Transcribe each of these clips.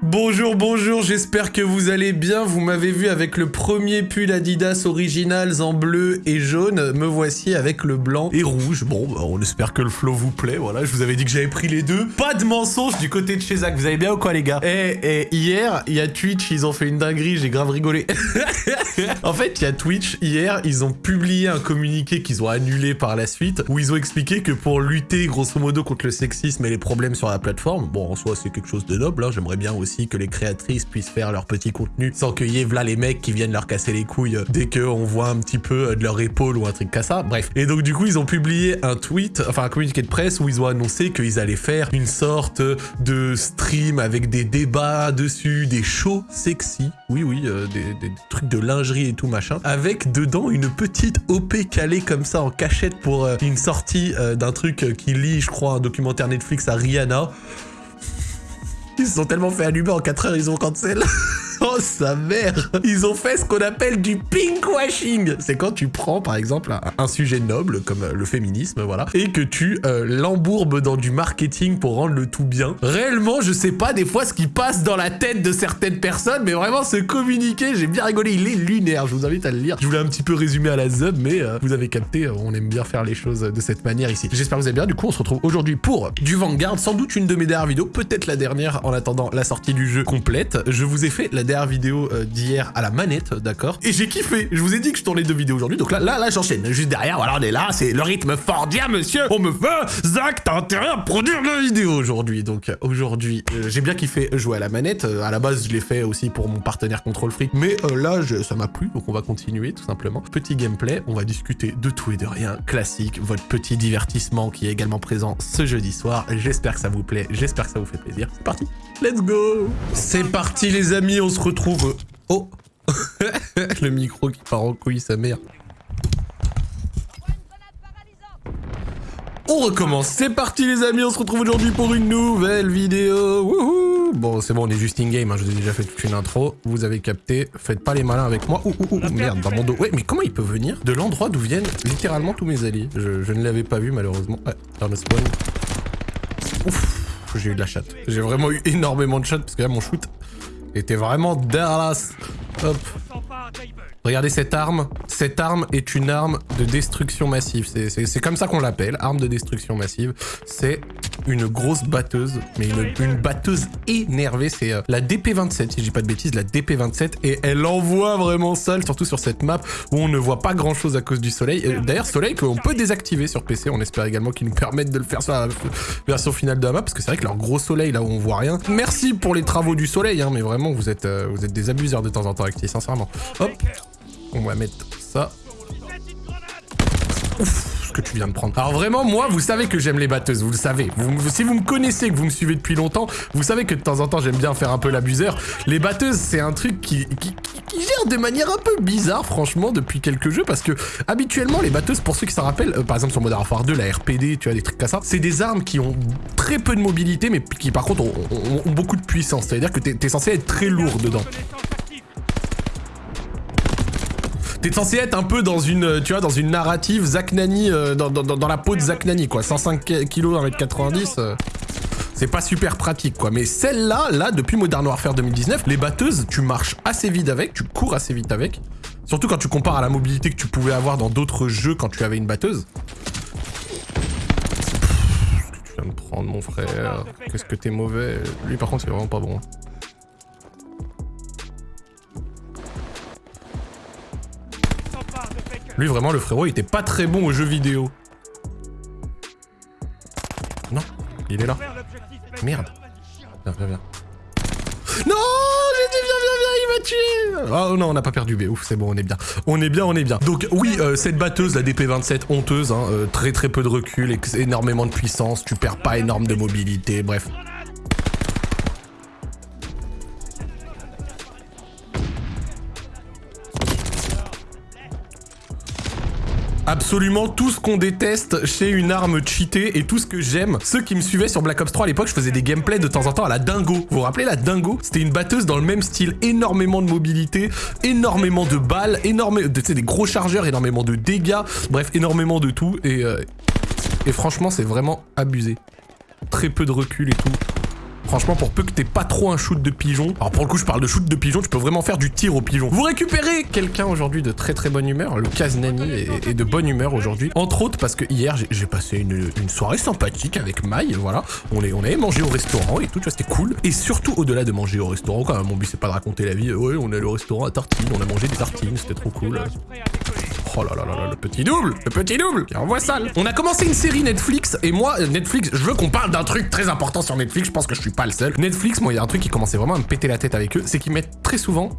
Bonjour, bonjour, j'espère que vous allez bien. Vous m'avez vu avec le premier pull Adidas Originals en bleu et jaune. Me voici avec le blanc et rouge. Bon, bah, on espère que le flow vous plaît. Voilà, je vous avais dit que j'avais pris les deux. Pas de mensonge du côté de chez Zach. Vous allez bien ou quoi, les gars? Eh, eh, hier, il y a Twitch, ils ont fait une dinguerie. J'ai grave rigolé. en fait, il y a Twitch. Hier, ils ont publié un communiqué qu'ils ont annulé par la suite où ils ont expliqué que pour lutter grosso modo contre le sexisme et les problèmes sur la plateforme, bon, en soi, c'est quelque chose de noble. Hein, J'aimerais bien aussi que les créatrices puissent faire leur petit contenu sans qu'il y ait là les mecs qui viennent leur casser les couilles euh, dès qu'on voit un petit peu euh, de leur épaule ou un truc comme ça. Bref. Et donc du coup, ils ont publié un tweet, enfin un communiqué de presse où ils ont annoncé qu'ils allaient faire une sorte de stream avec des débats dessus, des shows sexy, oui oui, euh, des, trucs de lingerie et tout machin, avec dedans une petite OP calée comme ça en cachette pour une sortie d'un truc qui lit, je crois, un documentaire Netflix à Rihanna. Ils se sont tellement fait allumer en 4 heures, ils ont cancel. Oh sa mère Ils ont fait ce qu'on appelle du pinkwashing C'est quand tu prends par exemple un, sujet noble comme euh, le féminisme, voilà, et que tu euh, l'embourbes dans du marketing pour rendre le tout bien. Réellement, je sais pas des fois ce qui passe dans la tête de certaines personnes, mais vraiment ce communiqué, j'ai bien rigolé, il est lunaire, je vous invite à le lire. Je voulais un petit peu résumer à la zub, mais euh, vous avez capté, on aime bien faire les choses de cette manière ici. J'espère que vous allez bien, du coup on se retrouve aujourd'hui pour du Vanguard, sans doute une de mes dernières vidéos, peut-être la dernière en attendant la sortie du jeu complète. Je vous ai fait la dernière vidéo euh, d'hier à la manette, d'accord Et j'ai kiffé. Je vous ai dit que je tournais deux vidéos aujourd'hui, donc là, là, là, j'enchaîne. Juste derrière, voilà, on est là, c'est le rythme fordien, monsieur. On me fait, Zach, t'as intérêt à produire la vidéo aujourd'hui. Donc aujourd'hui, euh, j'ai bien kiffé jouer à la manette. Euh, à la base, je l'ai fait aussi pour mon partenaire Control Freak, mais là, ça m'a plu, donc on va continuer tout simplement. Petit gameplay, on va discuter de tout et de rien, classique, votre petit divertissement qui est également présent ce jeudi soir. J'espère que ça vous plaît, j'espère que ça vous fait plaisir. C'est parti, let's go C'est parti les amis, on se retrouve... Oh Le micro qui part en couille, sa mère. On recommence, c'est parti les amis, on se retrouve aujourd'hui pour une nouvelle vidéo. Wouhou bon, c'est bon, on est juste in-game, hein, je vous ai déjà fait toute une intro. Vous avez capté, faites pas les malins avec moi. Ouh, ouh, ouh, merde, dans mon dos. Ouais, mais comment il peut venir de l'endroit d'où viennent littéralement tous mes alliés? Je, ne l'avais pas vu malheureusement. Ouais, dans le spawn. Ouf, j'ai eu de la chatte. J'ai vraiment eu énormément de chatte parce que là, mon shoot était vraiment dégueulasse. Hop. Regardez cette arme. Cette arme est une arme de destruction massive. C'est comme ça qu'on l'appelle, arme de destruction massive. C'est une grosse batteuse, mais une, batteuse énervée. C'est euh, la DP27, si je dis pas de bêtises, la DP27. Et elle envoie vraiment seule, surtout sur cette map où on ne voit pas grand chose à cause du soleil. D'ailleurs, soleil qu'on peut désactiver sur PC. On espère également qu'ils nous permettent de le faire sur la version finale de la map, parce que c'est vrai que leur gros soleil, là où on voit rien. Merci pour les travaux du soleil, hein, mais vraiment, vous êtes, euh, vous êtes des abuseurs de temps en temps, Acti, sincèrement. Hop, on va mettre ça. Ouf que tu viens de prendre. Alors vraiment, moi, vous savez que j'aime les batteuses, vous le savez. si vous me connaissez, que vous me suivez depuis longtemps, vous savez que de temps en temps, j'aime bien faire un peu l'abuseur. Les batteuses, c'est un truc qui, gère de manière un peu bizarre, franchement, depuis quelques jeux, parce que habituellement, les batteuses, pour ceux qui s'en rappellent, euh, par exemple sur Modern Warfare 2, la RPD, tu vois, des trucs comme ça, c'est des armes qui ont très peu de mobilité, mais qui par contre ont, beaucoup de puissance. C'est-à-dire que t'es es censé être très lourd dedans. T'es censé être un peu dans une, tu vois, dans une narrative Zach Nani, euh, dans, la peau de Zach Nani, quoi. 105 kg, 1m90, c'est pas super pratique, quoi. Mais celle-là, là, depuis Modern Warfare 2019, les batteuses, tu marches assez vite avec, tu cours assez vite avec. Surtout quand tu compares à la mobilité que tu pouvais avoir dans d'autres jeux quand tu avais une batteuse. Que tu viens de prendre, mon frère Qu'est-ce que t'es mauvais Lui, par contre, c'est vraiment pas bon. Lui, vraiment, le frérot, il était pas très bon aux jeux vidéo. Non, il est là. Merde. Viens, viens, viens. Non viens, viens, viens, il m'a tué Oh non, on n'a pas perdu B. Ouf, c'est bon, on est bien. On est bien, on est bien. Donc oui, euh, cette batteuse, la DP27, honteuse, hein, euh, très très peu de recul, énormément de puissance, tu perds pas énorme de mobilité, bref. Absolument tout ce qu'on déteste chez une arme cheatée et tout ce que j'aime. Ceux qui me suivaient sur Black Ops 3 à l'époque, je faisais des gameplays de temps en temps à la dingo. Vous vous rappelez la dingo? C'était une batteuse dans le même style, énormément de mobilité, énormément de balles, énormément de, des gros chargeurs, énormément de dégâts, bref, énormément de tout. Et, euh, et franchement, c'est vraiment abusé. Très peu de recul et tout. Franchement, pour peu que t'aies pas trop un shoot de pigeon. Alors pour le coup, je parle de shoot de pigeon, tu peux vraiment faire du tir au pigeon. Vous récupérez quelqu'un aujourd'hui de très très bonne humeur. Le Kaznani est, est de bonne humeur aujourd'hui. Entre autres parce que hier, j'ai- passé une, soirée sympathique avec Maï. Voilà. On, est, on avait mangé au restaurant et tout, tu vois, c'était cool. Et surtout, au-delà de manger au restaurant, quand même, mon but c'est pas de raconter la vie. Ouais, on est au restaurant à tartines, on a mangé des tartines, c'était trop cool. Oh là là là là, le petit double, le petit double, qui envoie sale. On a commencé une série Netflix et moi, Netflix, je veux qu'on parle d'un truc très important sur Netflix. Je pense que je suis pas le seul. Netflix, moi, il y a un truc qui commençait vraiment à me péter la tête avec eux, c'est qu'ils mettent très souvent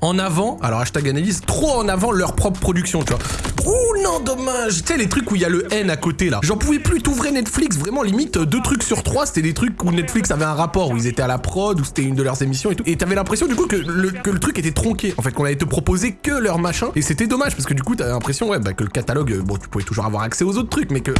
en avant, alors hashtag analyse, trop en avant leur propre production, tu vois. Ouh non, dommage Tu sais, les trucs où il y a le N à côté, là. J'en pouvais plus t'ouvrir Netflix, vraiment, limite, deux trucs sur trois, c'était des trucs où Netflix avait un rapport, où ils étaient à la prod, où c'était une de leurs émissions et tout. Et t'avais l'impression, du coup, que le, que le truc était tronqué, en fait, qu'on allait te proposer que leur machin. Et c'était dommage, parce que du coup, t'avais l'impression, ouais, bah, que le catalogue, euh, bon, tu pouvais toujours avoir accès aux autres trucs, mais que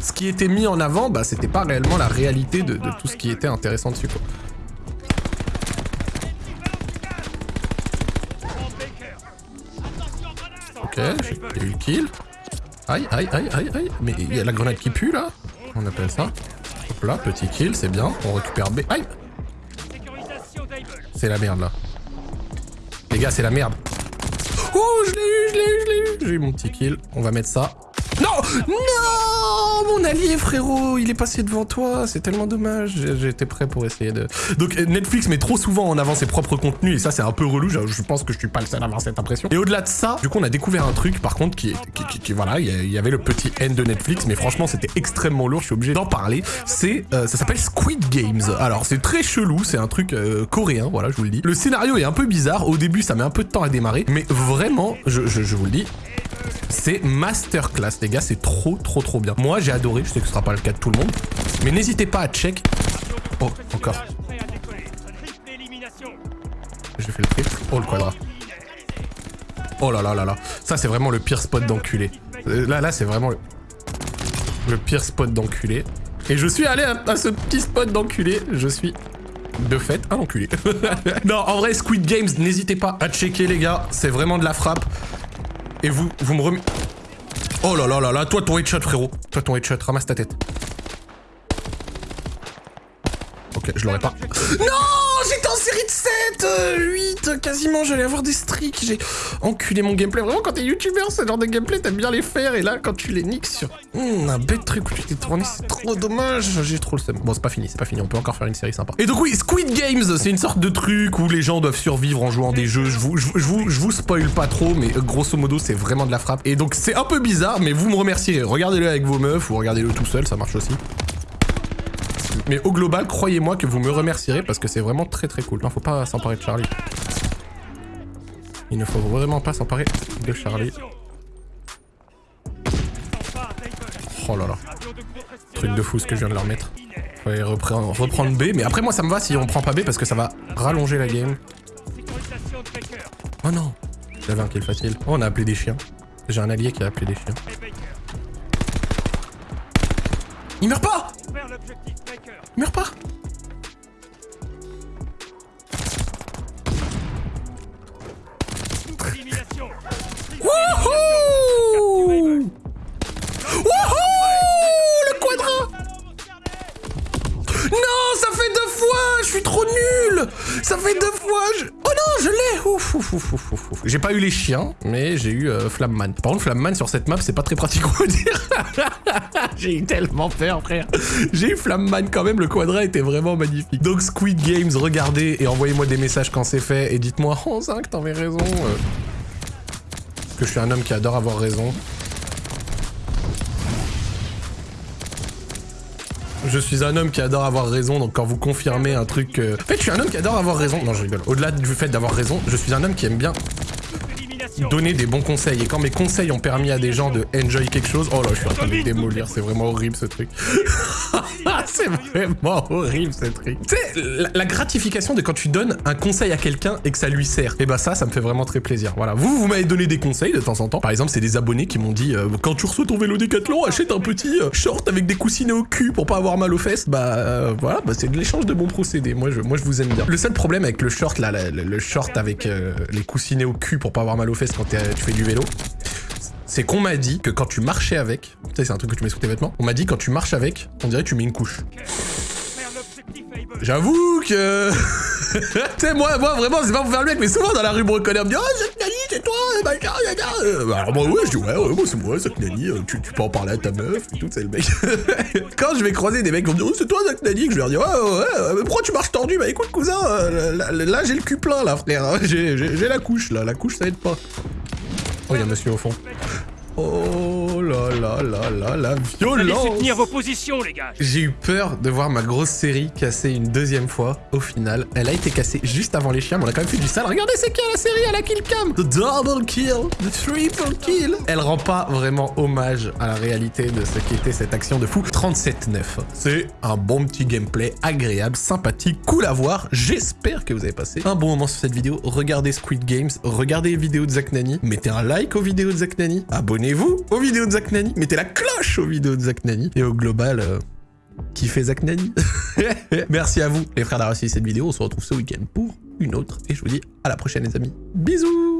ce qui était mis en avant, bah, c'était pas réellement la réalité de, de tout ce qui était intéressant dessus, quoi. Ok, j'ai eu le kill. Aïe, aïe, aïe, aïe, aïe. Mais il y a la grenade qui pue, là On appelle ça. Hop là, petit kill, c'est bien. On récupère B. Aïe C'est la merde, là. Les gars, c'est la merde. Oh, je l'ai eu, je l'ai eu, je l'ai eu. J'ai eu mon petit kill. On va mettre ça. Non Non Mon allié, frérot Il est passé devant toi. C'est tellement dommage. J'étais prêt pour essayer de... Donc, euh, Netflix met trop souvent en avant ses propres contenus. Et ça, c'est un peu relou. Je, pense que je suis pas le seul à avoir cette impression. Et au-delà de ça, du coup, on a découvert un truc, par contre, qui. Qui, qui- qui- voilà, il y avait le petit N de Netflix. Mais franchement, c'était extrêmement lourd. Je suis obligé d'en parler. C'est... euh, ça s'appelle Squid Games. Alors, c'est très chelou. C'est un truc euh, coréen. Voilà, je vous le dis. Le scénario est un peu bizarre. Au début, ça met un peu de temps à démarrer. Mais vraiment, je, je- je vous le dis, c'est masterclass, les gars, c'est trop, trop, trop bien. Moi, j'ai adoré, je sais que ce sera pas le cas de tout le monde, mais n'hésitez pas à check. Oh, encore. J'ai fait le trip. Oh, le quadra. Oh là là là là. Ça, c'est vraiment le pire spot d'enculé. Euh, Là, là, c'est vraiment le... le pire spot d'enculé. Et je suis allé à, à ce petit spot d'enculé. Je suis de fait un enculé. non, en vrai, Squid Games, n'hésitez pas à checker, les gars. C'est vraiment de la frappe. Et vous, vous me remet... Oh là là là là, toi ton headshot frérot. Toi ton headshot, ramasse ta tête. Ok, je l'aurais pas. Non 7 euh, 8 Quasiment, j'allais avoir des streaks. J'ai enculé mon gameplay. Vraiment, quand t'es youtubeur, ce genre de gameplay, t'aimes bien les faire. Et là, quand tu les niques sur Hmm, un bête truc où tu t'es tourné, c'est trop dommage. J'ai trop le seum. Bon, c'est pas fini, c'est pas fini. On peut encore faire une série sympa. Et donc, oui, Squid Games, c'est une sorte de truc où les gens doivent survivre en jouant des jeux. Je vous, je, vous- je vous, je vous spoil pas trop, mais euh, grosso modo, c'est vraiment de la frappe. Et donc, c'est un peu bizarre, mais vous me remercierez. Regardez-le avec vos meufs ou regardez-le tout seul, ça marche aussi. Mais au global, croyez-moi que vous me remercierez parce que c'est vraiment très très cool. Non, faut pas s'emparer de Charlie. Il ne faut vraiment pas s'emparer de Charlie. Oh là là. Truc de fou ce que je viens de leur mettre. Fallait reprendre, reprendre B, mais après moi ça me va si on prend pas B parce que ça va rallonger la game. Oh non J'avais un kill facile. Oh, on a appelé des chiens. J'ai un allié qui a appelé des chiens. Il meurt pas Il meurt pas Wouhou Wouhou Le quadra Non, ça fait deux fois Je suis trop nul Ça fait deux fois je- J'ai pas eu les chiens, mais j'ai eu euh, Flamman. Par contre, Flamman sur cette map, c'est pas très pratique, on va dire. j'ai eu tellement peur, frère. J'ai eu Flamman quand même, le quadra était vraiment magnifique. Donc Squid Games, regardez et envoyez-moi des messages quand c'est fait et dites-moi, oh Zinc, t'avais raison. euh. Que je suis un homme qui adore avoir raison. Je suis un homme qui adore avoir raison, donc quand vous confirmez un truc... euh, En fait, je suis un homme qui adore avoir raison. Non, je rigole. Au-delà du fait d'avoir raison, je suis un homme qui aime bien donner des bons conseils. Et quand mes conseils ont permis à des gens de enjoy quelque chose... Oh là, je suis en train de démolir. C'est vraiment horrible, ce truc. c'est vraiment horrible, ce truc. Tu sais, la, gratification de quand tu donnes un conseil à quelqu'un et que ça lui sert. Et bah ça, ça me fait vraiment très plaisir. Voilà. Vous, vous m'avez donné des conseils de temps en temps. Par exemple, c'est des abonnés qui m'ont dit... euh, quand tu reçois ton vélo Décathlon, achète un petit euh, short avec des coussinets au cul pour pas avoir mal aux fesses. Bah euh, voilà, bah, c'est de l'échange de bons procédés. Moi je, moi, je vous aime bien. Le seul problème avec le short, là, le, le short avec les coussinets au cul pour pas avoir mal aux fesses quand tu fais du vélo, c'est qu'on m'a dit que quand tu marchais avec, c'est un truc que tu mets sous tes vêtements, on m'a dit quand tu marches avec, on dirait que tu mets une couche. J'avoue que... tu sais, moi, moi, vraiment, c'est pas pour faire le mec, mais souvent dans la rue, me reconnaît, on me dit « Oh, Zach Nani, c'est toi, machin, machin. Bah, Alors moi, ouais, je dis « Ouais, ouais, moi, c'est moi, Zach Nani, euh, tu, tu peux en parler à ta meuf, et tout, c'est le mec. » Quand je vais croiser des mecs vont me dire « Oh, c'est toi, Zach Nani », que je leur dire « Ouais, ouais, mais pourquoi tu marches tordu? Bah écoute, cousin, euh, là, j'ai le cul plein, là, frère, hein. j'ai la couche, là, la couche, ça aide pas. » Oh, il y a un monsieur au fond. Oh là là là là, la Allez violence soutenir vos positions, les gars j'ai eu peur de voir ma grosse série casser une deuxième fois. Au final, elle a été cassée juste avant les chiens, mais on a quand même fait du sale. Regardez, c'est qui la série? À la kill cam The double kill, the triple kill. Elle rend pas vraiment hommage à la réalité de ce qu'était cette action de fou. 37-9. C'est un bon petit gameplay agréable, sympathique, cool à voir. J'espère que vous avez passé un bon moment sur cette vidéo. Regardez Squid Games, regardez les vidéos de Zach Nani, mettez un like aux vidéos de Zach Nani, abonnez-vous aux vidéos Zach Nani, mettez la cloche aux vidéos de Zach Nani. Et au global, euh, qui fait Zach Nani. Merci à vous, les frères d'avoir suivi cette vidéo. On se retrouve ce week-end pour une autre. Et je vous dis à la prochaine, les amis. Bisous